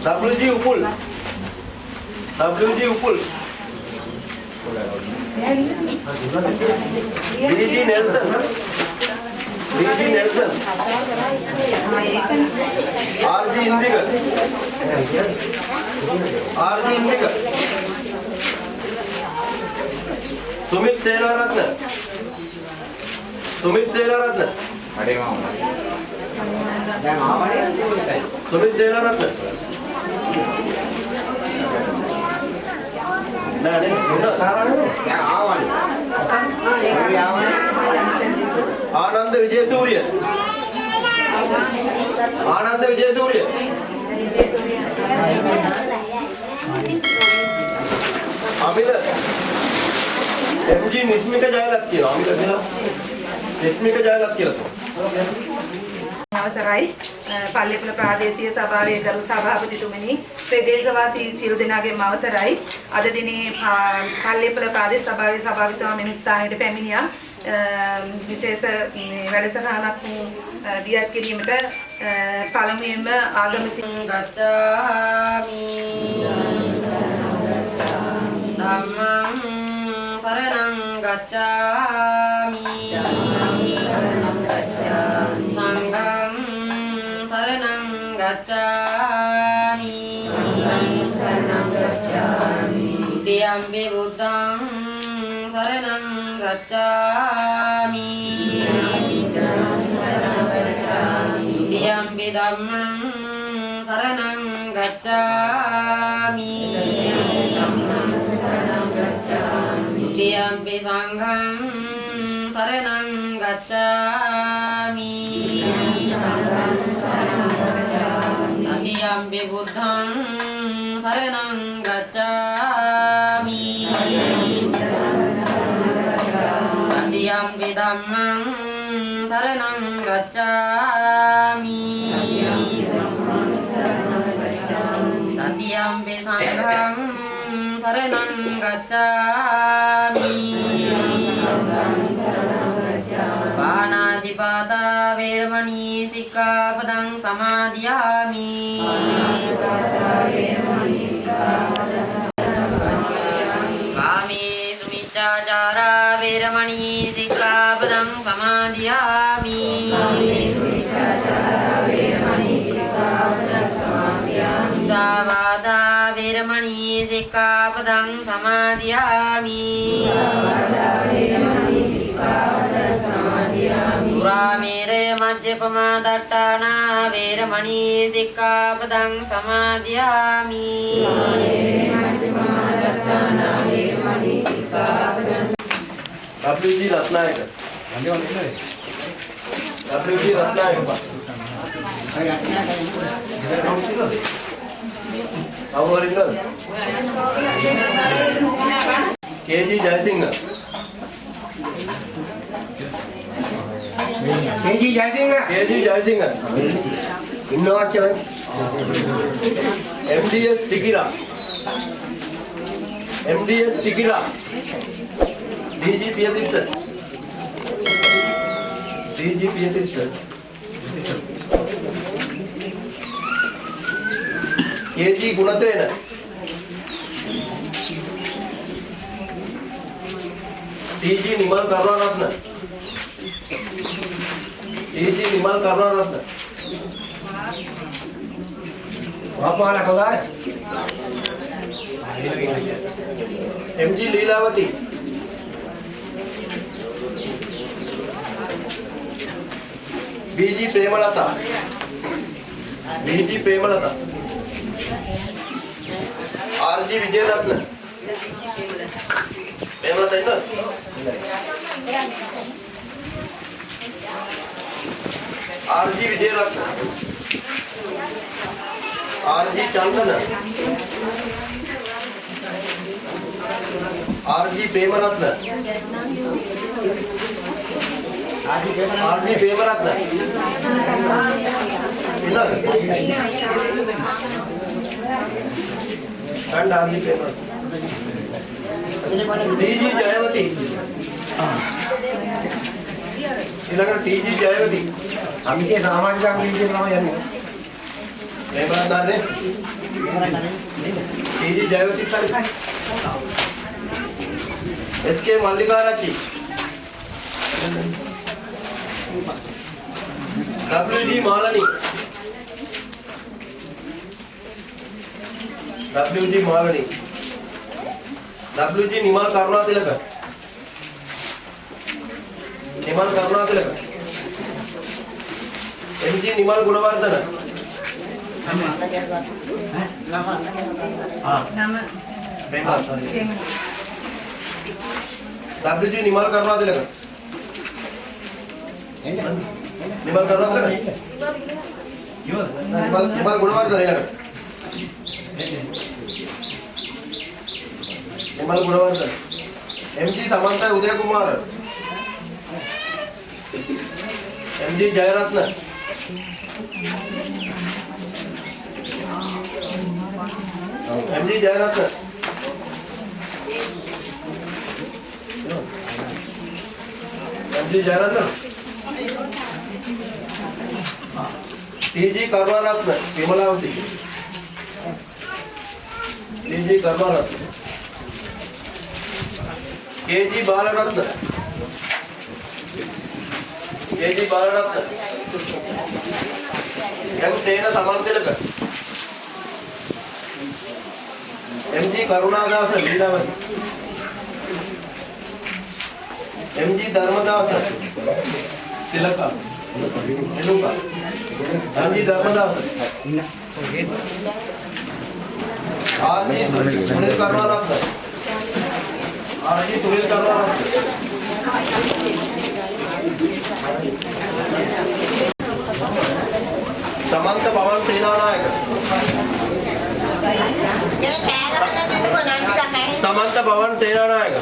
WG Upul. WG Upul. DG Nelson. DG Nelson. RG Indika. RG Indika. Sumith Senaratne. Sumith Senaratne. Sumith Senaratne. නෑ නේ ආනන්ද විජේසූරිය ආනන්ද විජේසූරිය අමිල එම්ජි නිස්මික ජයලත් කියලා අමිල කියලා නිස්මික ජයලත් කියලා අවසරයි. පල්ලිපුල ප්‍රාදේශීය සභාවේ ගරු සභාපතිතුමනි ප්‍රදේශවාසී සියලු දෙනාගේම අවසරයි. අද දිනේ පල්ලිපුල ප්‍රාදේශ සභාවේ සභාපතිතුමා මෙම ස්ථානයට පැමිණියා. විශේෂ වැඩසටහනක් දියත් කිරීමට පළමුවෙන්ම ආගම ගච්ඡාමි ධම්මං සරණං ගච්ඡාමි තියම්පි බුද්ධං සරණං ගච්ඡාමි। තියම්පි ධම්මං සරණං ගච්ඡාමි। ගච්ඡාමි। තතියම්පි සංඝං සරණං ගච්ඡාමි। පාණාතිපාතා වේරමණී සික්ඛාපදං සමාදියාමි। සුමිච්ඡාචාරා වේරමණී සික්ඛාපදං සමාදියාමි. සාවාදා වේරමණී සික්ඛාපදං සමාදියාමි. සුරාමේරය මජ්ජපමා දට්ඨානා වේරමණී සික්ඛාපදං සමාදියාමි. WG Ratnayake WG Ratnayake. කවුරු හරි ඉන්නවද KG Jayasinghe. KG Jayasinghe. KG Jayasinghe. ඉන්නවා කියලා. MDS Tikira. MDS Tikira DG Piyatissa DG Piyatissa KG Gunasena TG Nimal Karunaratne TG Nimal Karunaratne වහපාලා කොදාය MG BG Premalatha. BG Premalatha. RG Wijayaratne Premalatha इंद RG Wijayaratne RG Chandana. RG Premaratne. और जी paper आता इधर। ठंड आदि paper. TG Jayawathi. इधर TG Jayawathi. हम के सामाजिक अंग के नाम यानी। पेपर आता दे TG Jayawathi sir. SK Mallikarachchi WG Malani. WG Malani. WG Nimal Karunathilaka. Nimal Karunathilaka. MG Nimal Gunawardena. නම මේ බලන්න. WG නිමල් කරුණාතිලක. නිමල් කරුණාතිලක. නිමල් නිමල් ගුණවර්ධන ඊළඟට. නිමල් ගුණවර්ධන. MG සමන්ත උදය කුමාර. MG Jayaratne. MG Jayaratne. MG Jayaratne. TG Karunaratne Vimalawathi. TG Karunaratne. KG බාලරත්න. KG බාලරත්න. එම් සේන සමන්තිලක. MG කරුණාදාස ලීලාවති. MG ධර්මදාස තිලක. එළුඹ. MG ධර්මදාස. ආර්.ජි. සුනිල් කරුණාරත්න. ආර්.ජි. සුනිල් කරුණාරත්න. සමන්ත පවන් සේනානායක. සමන්ත පවන් සේනානායක.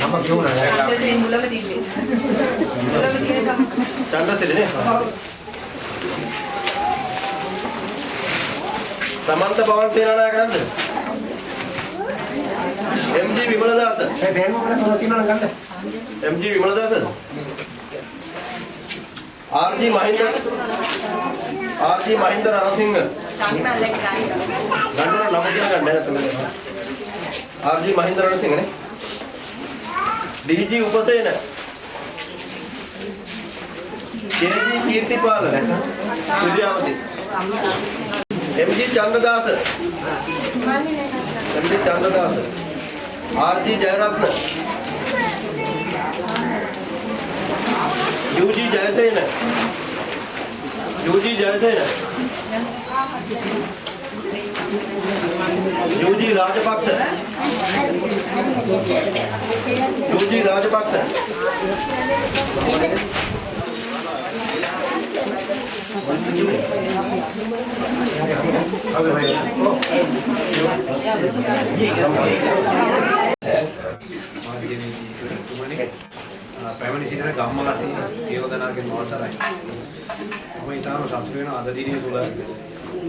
නම කියුණා නෑ. ඡන්දසේ මුලම තිබ්බේ. මුලම තියෙන තම. චන්දසිරිනේ. සමන්ත පවන් සේනානායක නේද? MG විමලදාස. ඒ දෙන්න මොකද තුන තියෙනවා නම් ගන්න. MG විමලදාසද? RG Mahinda RG Mahinda Ranasinghe ගන්න නම කියලා ගන්න නැත්නම් RG මහින්ද රණසිංහ නේ DG Upasena. KG කීර්තිපාල. සුරියාවති MG Chandradasa. MG Chandradasa. RG Jayaratne. UG Jayasena. UG Jayasena. UG Rajapaksa. UG Rajapaksa. මාධ්‍යවේදීතුමනි පැමිණි සිටින ගම්වාසී සියලු දෙනාගේම අවසරයි. මම ඊටාම සතුටු වෙන අද දිනේ තුල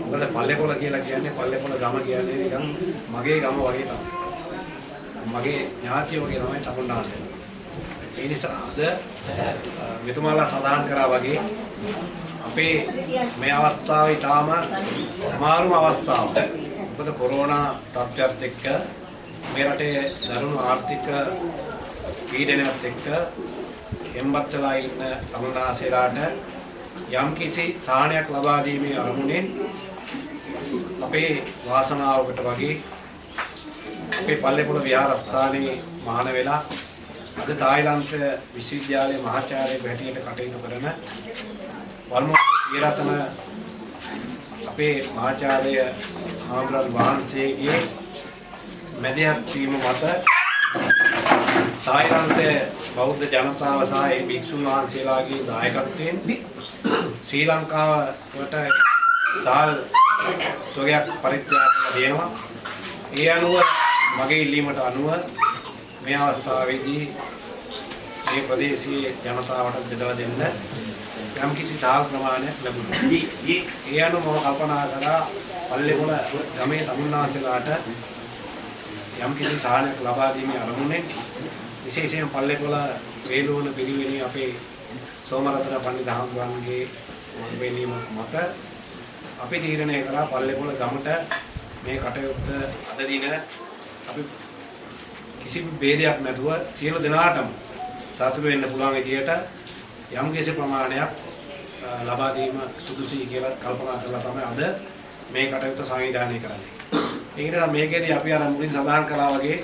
මොකද පල්ලේකොළ කියලා කියන්නේ පල්ලේකොළ ගම කියන්නේ නිකන් මගේ ගම වගේ තමයි. මගේ ඥාතිය වගේ තමයි තමුන්නාසෙ. ඒ නිසා අද මෙතුමාලා සඳහන් කරා වගේ අපේ මේ අවස්ථාව ඊටාම අමාරුම අවස්ථාවක්. මොකද කොරෝනා තත්ත්වයක් එක්ක මේ රටේ දරුණු ආර්ථික පීඩනයත් එක්ක එම්බත් වෙලා ඉන්න තමුන්නාසෙලාට යම් කිසි සාහනයක් ලබා දීමේ අරමුණෙන් අපේ වාසනාවකට වගේ අපේ පල්ලේපොළ විහාරස්ථානයේ මහාන වෙලා අද තායිලන්ත විශ්වවිද්‍යාලයේ මහාචාර්යයෙකු හැටියට කටයුතු කරන වල්මෝහි විරතන අපේ මහාචාර්ය ආම්රල් වහන්සේගේ මැදිහත් වීම මත තායිලන්තයේ බෞද්ධ ජනතාව සහ ඒ භික්ෂුන් වහන්සේලාගේ දායකත්වයෙන් ශ්‍රී ලංකාවට සාල් තොගයක් පරිත්‍යාග කරලා දෙනවා. ඒ අනුව මගේ ඉල්ලීමට අනුව මේ අවස්ථාවේදී මේ ප්‍රදේශයේ ජනතාවට බෙදා දෙන්න යම් කිසි සාල් ප්‍රමාණයක් ලැබුණා. ඒ අනුව මම කල්පනා කරා පල්ලේකොළ ගමේ තමුන්නාන්සලාට යම් කිසි සාහනයක් ලබා දීමේ අරමුණෙන් විශේෂයෙන් පල්ලේකොළ වේලුවන පිරිවෙනේ අපේ සෝමරතන පණ්ඩිත හාමුදුරන්ගේ වෙනීම මත අපි තීරණය කළා පල්ලේපොළ ගමට මේ කටයුත්ත අද දින අපි කිසිම ભેදයක් නැතුව සියලු දෙනාටම සතුටු වෙන්න පුළුවන් විදියට යම් කිසි ප්‍රමාණයක් අ, ලබා දීම සුදුසුයි කියලා කල්පනා කරලා තමයි අද මේ කටයුත්ත සංවිධානය කරන්නේ. ඒකට මේකේදී අපි අර මුලින් සඳහන් කළා වගේ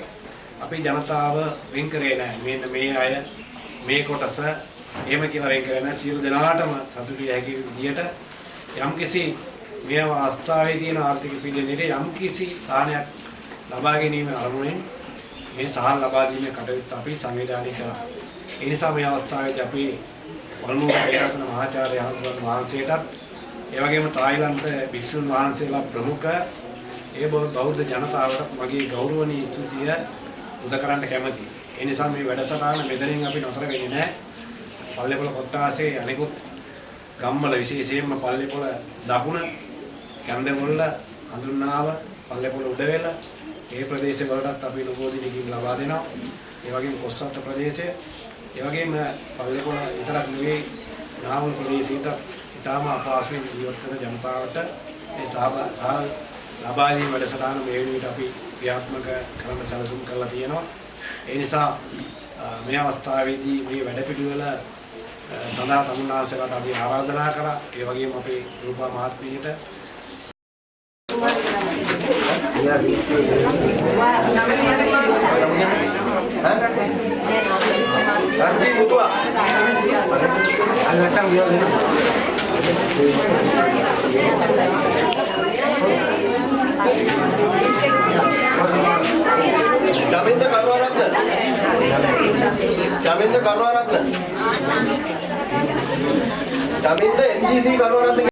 අපි ජනතාව වෙන් කරේ නැහැ. මෙන්න මේ අය මේ කොටස එහෙම කියලා වෙන් කරේ නැහැ. සියලු දෙනාටම සතුටු විය හැකි විදියට යම්කිසි මේ අවස්ථාවේ තියෙන ආර්ථික පිළිවෙලේ යම්කිසි සාහනයක් ලබා ගැනීම අරමුණෙන් මේ සහන් ලබා දීමේ කටයුත්ත අපි සංවිධානය කළා. ඒ නිසා මේ අවස්ථාවේදී අපි වල්මුව ඒකන මහාචාර්ය හඳුන් වහන්සේටත් ඒ වගේම තායිලන්ත භික්ෂුන් වහන්සේලා ප්‍රමුඛ ඒ බෞ- බෞද්ධ ජනතාවට මගේ ගෞරවනීය ස්තුතිය උද කරන්න කැමතියි. ඒ නිසා මේ වැඩසටහන මෙතනින් අපි නතර වෙන්නේ නැහැ. පල්ලේපොළ කොට්ටාසේ අනිකුත් ගම්වල විශේෂයෙන්ම පල්ලේපොළ දකුණ කැන්දගොල්ල හඳුන්නාව පල්ලේපොළ උඩවෙල ඒ ප්‍රදේශ වලටත් අපි නබෝධිනකින් ලබා දෙනවා. ඒ වගේම කොස්සත්ත ප්‍රදේශය ඒ වගේම පල්ලේපොළ විතරක් නෙවෙයි නාවල් ප්‍රදේශයට ඉතාම අපහසුවෙන් ජීවත් වෙන ජනතාවට මේ සහභා සහ ලබා දීම වැඩසටහන මේ වෙනුවට අපි ක්‍රියාත්මක කරන්න සැලසුම් කරලා තියෙනවා. ඒ නිසා අ, මේ අවස්ථාවේදී මේ වැඩපිළිවෙල අ, සඳහා තමුන්නාන්සේලාට අපි ආරාධනා කරා. ඒ වගේම අපේ රූපා මහත්මියට අර්ජි මුතුවා අන්නටම් ගියොත් ජමින්ද කරුණාරත්න ජමින්ද කරුණාරත්න ජමින්ද එන්ජීසී කරුණාරත්න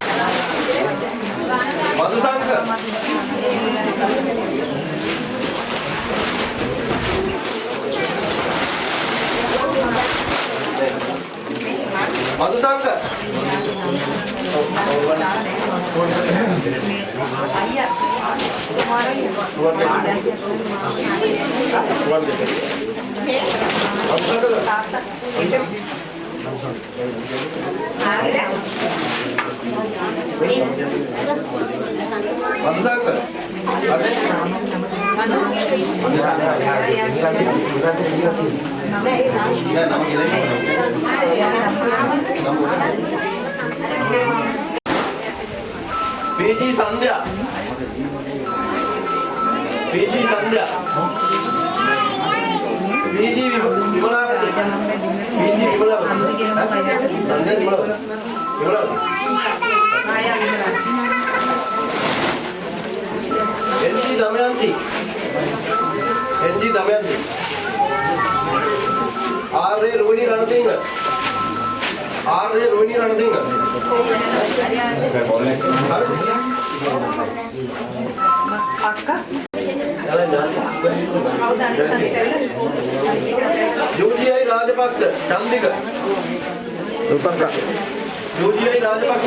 මధుසංක මధుසංක රුවන් දෙක රුවන් දෙක මధුසංක මధుසංක නෑ නම කියලා P G Sandhya P G Sandhya P G Wimalawathi P G Wimalawathi Sandhya Wimalawathi Wimalawathi N G Damayanthi N G Damayanthi Arya Rohini Ranasinghe Arya Rohini Ranasinghe යෝජියයි Rajapaksa Chandika. Roopanka යෝජියයි Rajapaksa.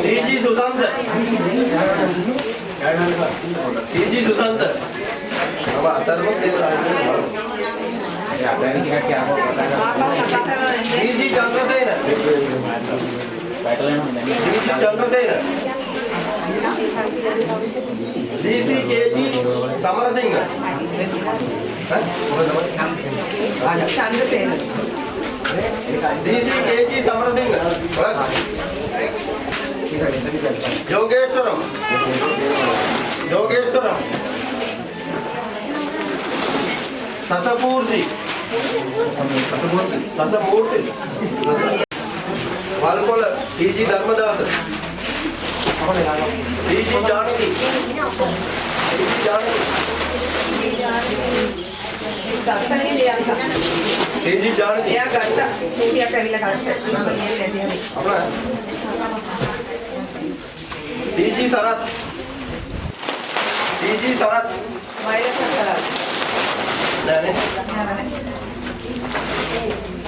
T G Susantha. T G Susantha. අප අතරම Devaraja T G ರೀತಿ K G Samarasinghe ರೀತಿ K G Samarasinghe Yogeswaram Yogeswaram ಸಸಪೂರ್ಜಿ KG Samarasinghe Yogeswaram Yogeswaram Sasapurthi Sasamurthi Walkola TG Dharmadasa TG Janaki TG Janaki ගත්තනේ දෙයක්. TG Janaki එයා ගත්තා. කෝටියක් ඇවිල්ලා ගත්තා. මම නෙන්නේ නැති අපරා TG Sarath TG Sarath virus කරා. නෑනේ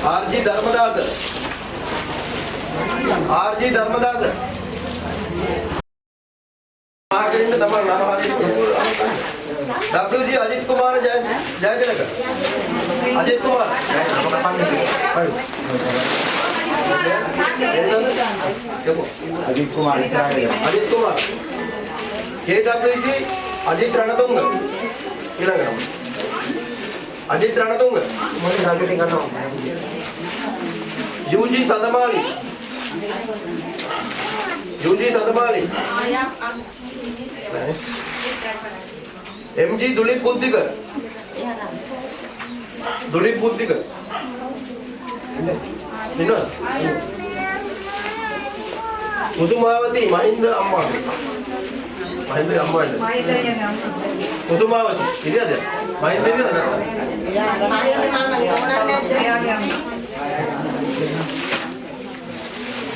ආර්ජී ධර්මදාස ආර්ජී ධර්මදාස ආගෙන්න තමයි නම හරි WG අජිත් කුමාර ජය ජයතිලක. අජිත් කුමාර. අජිත් කුමාර ඉස්සරහට අජිත් කුමාර. KWG අජිත් රණතුංග. ඊළඟට. Ajith Ranatunga. UG Sandamali. UG Sandamali. MG දුලිප් බුද්ධික. දුලිප් බුද්ධික. ඉන්නවද? කුසුමාවති මහින්ද අම්මා. මහින්ද අම්මා ඉන්න. කුසුමාවති ඉරියද? මහින්ද ඉරියද?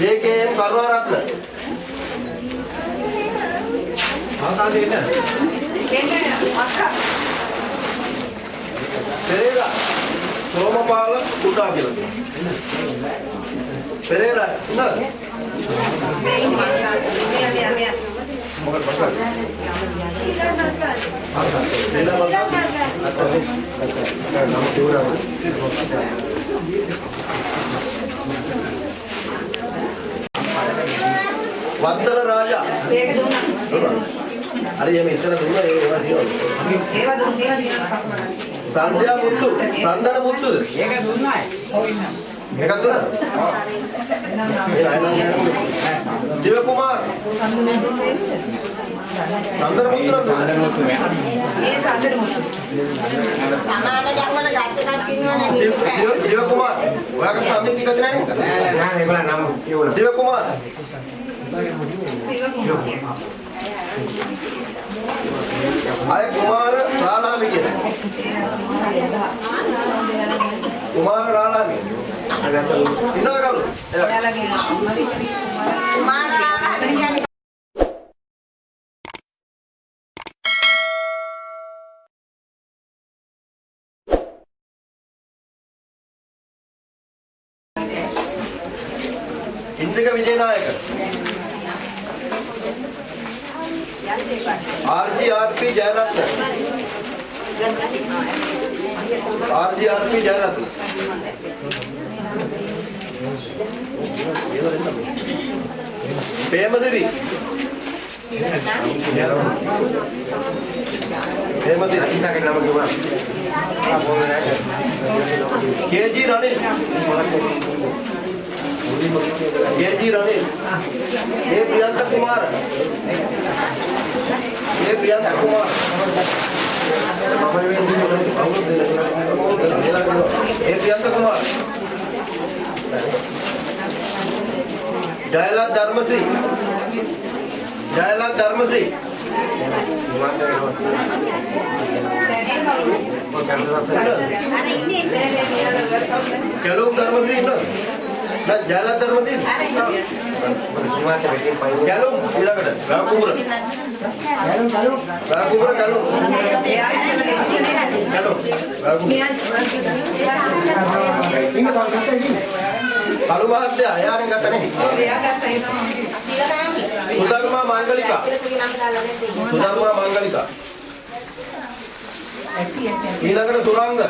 JKM කරුණාරත්න. ආකාශයේ ඉන්න. පෙරේරා සෝමපාල කුඩා කියලා කියනවා. පෙරේරා නේද? මොකද බසක්? පෙරේරා නම් කියනවා වත්තල රාජා. ඒක දුන්නා. හරි එමෙ ඉතන දුන්නා ඒ ඒවා දිනවලු. ඒවා දුන්නා ඒවා දිනනවා. සංධ්‍යා මුත්තු, සන්දන මුත්තුද? ඒක දුන්නායි එකක් දුන්නාද? ඒ අයනම් ජීව කුමාර. සන්දන මුත්තු නම් දුන්නා. මේ සාදර මුතු. සමාන ධර්මන ගත්ත කට්ටිය ඉන්නවනේ ජීව ජීව- ජීව කුමාර. ඔයාගේ සම්මිති කද නැහැ නේද? නෑ ඒගොල්ලන් නම් කියවලා ජීව කුමාර. අය කුමාර රාලාමි කියන. කුමාර රාලාමි. ඉන්නවද කවුද? එයා. එයාලගේ මාරාලා කියන්නේ ඉන්දික විජේනායක. RGRP ජයරත්න. RGRP ජයරත්න. ප්‍රේමසිරි. ප්‍රේමසිරි. ඉන්නගේ නම කිව්වා ආ පොන්නේ නැහැ KG රනිල්. KG රනිල්. ඒ ප්‍රියන්ත කුමාර. ඒ ප්‍රියන්ත කුමාර. ඒ ප්‍රියන්ත කුමාර. ජයලත් ධර්මශ්‍රී. ජයලත් ධර්මශ්‍රී. කැලුම් ධර්මශ්‍රී ඉන්නවද? නෑ ජයලත් ධර්මශ්‍රී. කැලුම් ඊළඟට ගාකුඹුර. ගාකුඹුර කැලුම්. කැලුම්. ගාකුඹුර. කලු මහත්තයා එයානේ ගත්තනේ. සුධර්මා මංගලිකා. සුධර්මා මංගලිකා. ඊළඟට සුරංග.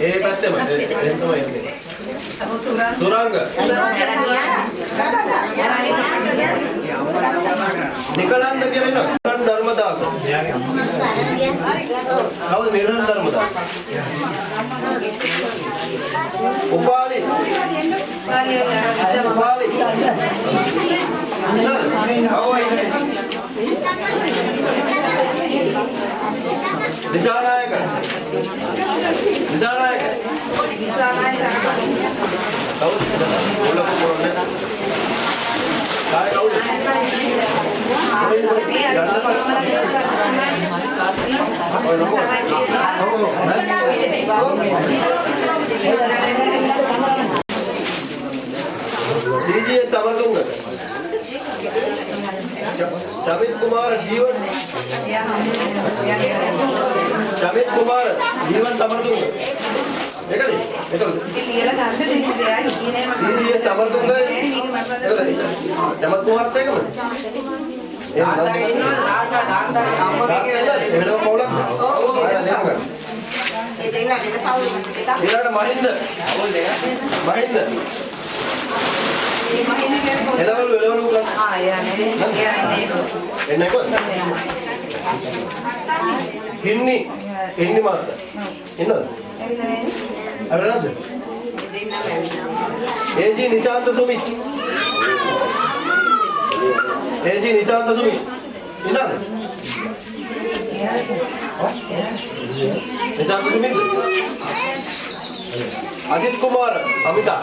ඒ පැත්තෙම එතන තමයි එන්නේ. සුරංග. නිකලන්ද කියලා ඉන්නවා. නිරන් ධර්මදාස. කවුද නිරන් ධර්මදාස? උපාලි. උපාලි. දිසානායක. දිසානායක. කවුද? ඔල්ලපු කොරන්නේ. කාය කවුද? ඔය समित कुमार जीवन समित कुमार जीवन समर्थुंग ඒකද ඒකද ඉතින් ලියලා ගන්න දෙන්න දෙයක් හිතේ නෑ මම ඉතින් සමර්ථුංග ඒකද ජමත් කුමාරත් ඒකද ඊළඟ මහින්ද මහින්ද එළවලු එළවලු ගන්න. ආ එයානේ එයානේ එන්නේ කොහෙද? හින්නි. හින්නි මාත්. ඉන්නද? ඇවිල්ලා නැද්ද? ඒජි නිශාන්ත සුමිත්. ඒජි නිශාන්ත සුමිත්. ඉන්නද? නිශාන්ත සුමිත්. අජිත් කුමාර අමිතා.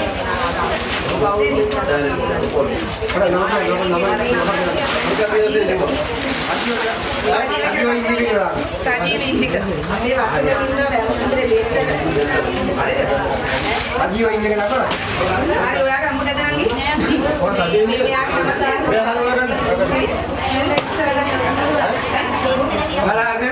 ඔයා ළමලිම එකක් දෙන්න. උපාලේ උපාලේ අජීව ඉන්නේ නේද? බලන්නේ.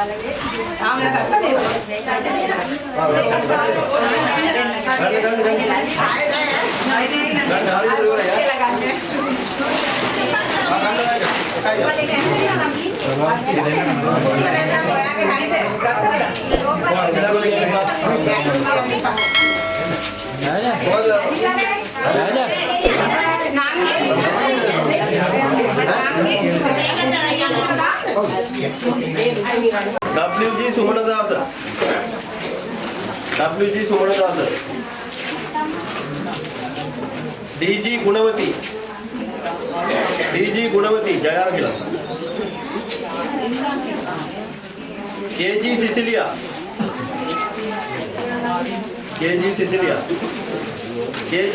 ඒ දැන් මෙයාගේ එකක් එකක් දුන්නා. ආජි තෝපා ළම කිව්වා නැත්නම් ඔයාගේ හරිද? WG Sumanadasa WG Sumanadasa DG ගුණවති DG ගුණවති Jaya කියලා KG සිසිලියා KG සිසිලියා KG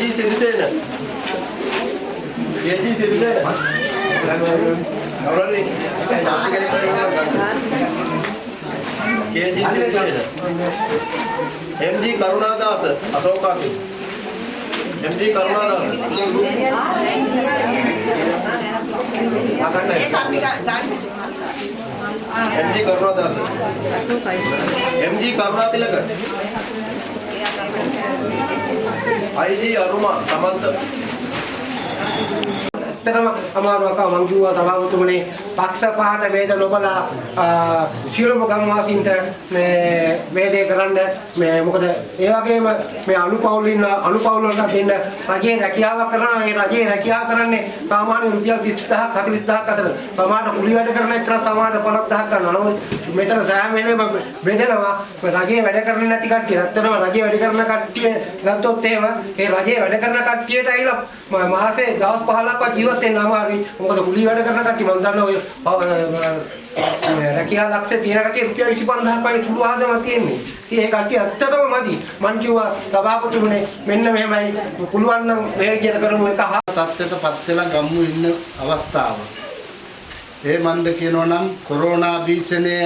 Sirisena KG Sirisena අවරණි KG Sirisena MG කරුණාදාස අශෝකාකි MG කරුණාදාස. අකන්න ඒක අපි ගන්න. MG කරුණාදාස MG කරුණාතිලක IG අරුමා සමන්ත ඇත්තටම අමාරුවක් මම කිව්වා සභාපතිතුමනි පක්ෂ පහට වේද නොබලා සියලුම ගම්වාසීන්ට මේ වේදේ කරන්න මේ මොකද ඒ වගේම මේ අනුපවුල් ඉන්න අනුපවුල් වලට දෙන්න රජයේ රැකියාවක් කරනවා ඒ රජයේ රැකියාව කරන්නේ සාමාන්‍ය රුපියල් 30000ක් 40000ක් අතර. සමහරට කුලි වැඩ කරන එකට සමහරට 50000ක් ගන්නවා. මෙතන සෑම වෙලේම බෙදෙනවා රජයේ වැඩ කරන්නේ නැති කට්ටිය. ඇත්තටම රජයේ වැඩ කරන කට්ටිය ගත්තොත් එහෙම ඒ රජයේ වැඩ කරන කට්ටියට ඇවිල්ලා ම- මාසේ දවස් 15ක්වත් ජීවත් වෙන්න අමාරුයි. මොකද කුලි වැඩ කරන කට්ටිය මම දන්නවා ඔය පව- අ, රැකියා ලක්ෂේ තියෙන කට්ටිය රුපියල් 25000ක් වගේ සුළු ආදම තියෙන්නේ. ඉතින් ඒ කට්ටිය ඇත්තටම මදි. මං කිව්වා සභාපතිතුමනේ මෙන්න මෙහෙමයි. පුළුවන් නම් මේ විදිහට කරමු. එක හා තත්ත්වයටපත් වෙලා ගම්මු ඉන්න අවස්ථාව. ඒ මන්ද කියනවා නම් කොරෝනා භීෂණය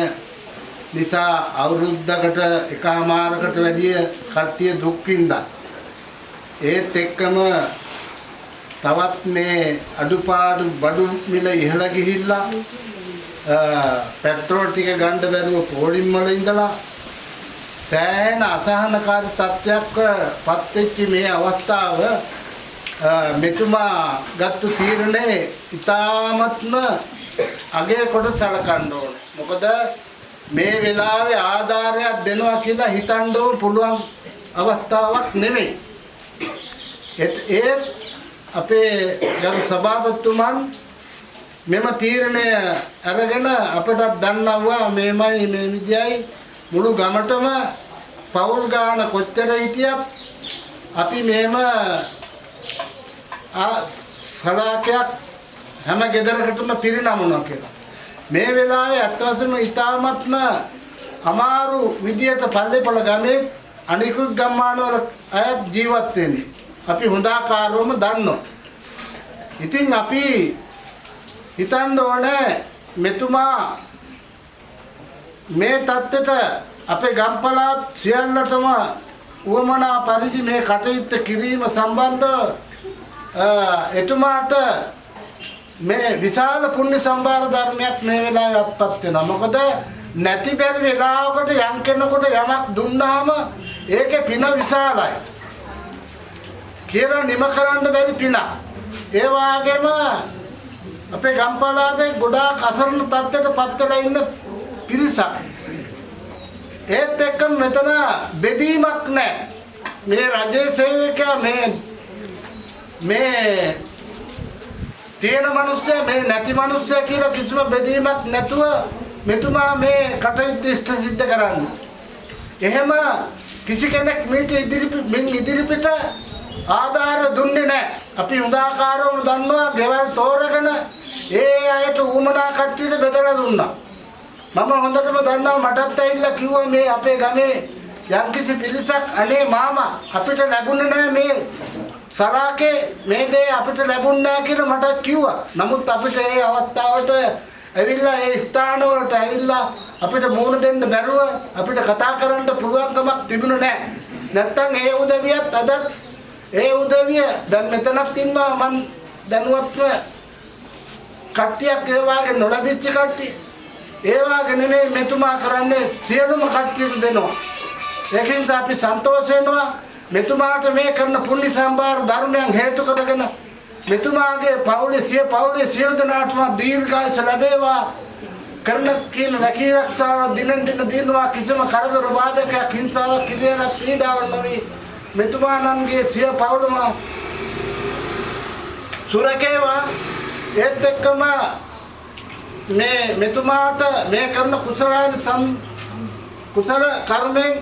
නිසා අවුරුද්දකට එකමාරකට වැඩිය කට්ටිය දුක් විඳා. ඒත් එක්කම තවත් මේ අඩුපාඩු බඩු මිල ඉහළ ගිහිල්ලා අ, පෙට්‍රෝල් ටික ගන්න බැරුව පෝලිම් වල ඉඳලා සෑහෙන අසහනකාරී තත්ත්වයක් පත් වෙච්ච මේ අවස්ථාව අ, මෙතුමා ගත්තු තීරණේ ඉතාමත්ම අගය කොට සලකන්න ඕනේ. මොකද මේ වෙලාවේ ආධාරයක් දෙනවා කියලා හිතන්න ඕන පුළුවන් අවස්ථාවක් නෙමෙයි. ඒත් ඒ අපේ ගරු සභාපතිතුමන් මෙම තීරණය අරගෙන අපට දන්නවා මේමයි මේ විදියයි මුළු ගමටම පවුල් ගාන කොච්චර හිටියත් අපි මෙහෙම ආ සලාකයක් හැම ගෙදරකටම පිරිනමනවා කියලා. මේ වෙලාවේ අත්වසම ඉතාමත්ම අමාරු විදියට පල්ලේපොළ ගමේ අනිකුත් ගම්මානවල අය ජීවත් වෙන්නේ. අපි හොඳාකාරවම දන්නවා. ඉතින් අපි හිතන්න ඕනේ මෙතුමා මේ தත්තට අපේ ගම්පලාත් සියල්ලටම උවමනා පරිදි මේ කටයුත්ත කිරීම සම්බන්ධව අ, එතුමාට මේ විශාල පුණ්‍ය සම්භාර ධර්මයක් මේ වෙලාවේ අත්පත් වෙනවා. මොකද නැති බැරි වෙලාවකට යම් කෙනෙකුට යමක් දුන්නාම ඒකේ පින විශාලයි. කියලා නිම කරන්න බැරි පින. ඒ වගේම අපේ ගම්පලාතේ ගොඩාක් අසරණ තත්ත්වයට පත් වෙලා ඉන්න පිරිසක්. ඒත් එක්ක මෙතන බෙදීමක් නැහැ. මේ රජයේ සේවකයා මේ මේ තියෙන මිනිස්සයා මේ නැති මිනිස්සයා කියලා කිසිම බෙදීමක් නැතුව මෙතුමා මේ කටයුත්ත ඉෂ්ට සිද්ධ කරන්නේ. එහෙම කිසි කෙනෙක් මීට ඉදිරි මින් ඉදිරිපිට ආධාර දුන්නේ නැහැ. අපි හොඳාකාරවම දන්නවා ගෙවල් තෝරගෙන ඒ අයට ඌමනා කට්ටියට බෙදලා දුන්නා. මම හොඳටම දන්නවා මටත් ඇවිල්ලා කිව්වා මේ අපේ ගමේ යම්කිසි පිරිසක් අනේ මාමා අපිට ලැබුණේ නැහැ මේ සරාකේ මේ දේ අපිට ලැබුණ නැහැ කියලා මට කිව්වා. නමුත් අපිට ඒ අවස්ථාවට ඇවිල්ලා ඒ ස්ථානවලට ඇවිල්ලා අපිට මුහුණ දෙන්න බැරුව අපිට කතා කරන්න පුළුවන්කමක් තිබුණේ නැහැ. නැත්තම් ඒ උදවියත් අදත් ඒ උදවිය දැන් මෙතනක් ඉන්නවා මං දැනුවත්ව කට්ටියක් ඒ වාගේ නොලැබිච්ච කට්ටිය. ඒ වාගේ නෙමෙයි මෙතුමා කරන්නේ සියලුම කට්ටියට දෙනවා. ඒකින් අපි සන්තෝෂ වෙනවා මෙතුමාට මේ කරන පුණ්‍ය සම්භාර ධර්මයන් හේතු කරගෙන මෙතුමාගේ පවුලේ සිය පවුලේ සියලු දෙනාටම දීර්ඝායස ලැබේවා කරන කියන රැකී ආරක්ෂාව දිනෙන් දින දිනනවා කිසිම කරදර බාධකයක් හිංසාවක් කිරියාවක් පීඩාවක් නොවි මෙතුමාණන්ගේ සිය පවුලම සුරකේවා. ඒත් එක්කම මේ මෙතුමාට මේ කරන කුසලාන සම් කුසල කර්මෙන්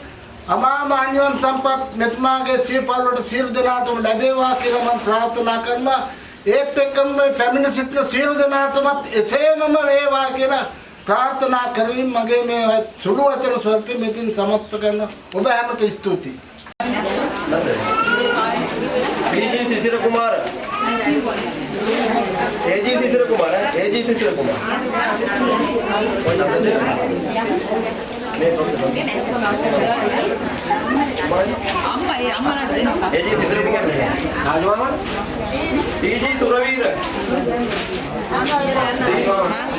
අමාම අනිවන් සම්පත් මෙතුමාගේ සිය පවුලට සියලු දෙනාටම ලැබේවා කියලා මම ප්‍රාර්ථනා කරනවා. ඒත් එක්කම මේ පැමිණ සිටින සියලු දෙනාටමත් එසේමම වේවා කියලා ප්‍රාර්ථනා කරමින් මගේ මේ සුළු වචන ස්වල්ප මෙතින් සමත්ප කරන ඔබ හැමට ස්තුතියි. dice que lo ponga. Bueno, antes එජි සිතර පිකන්නේ ආලුවම ඊජි Suraweera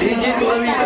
ඊජි Suraweera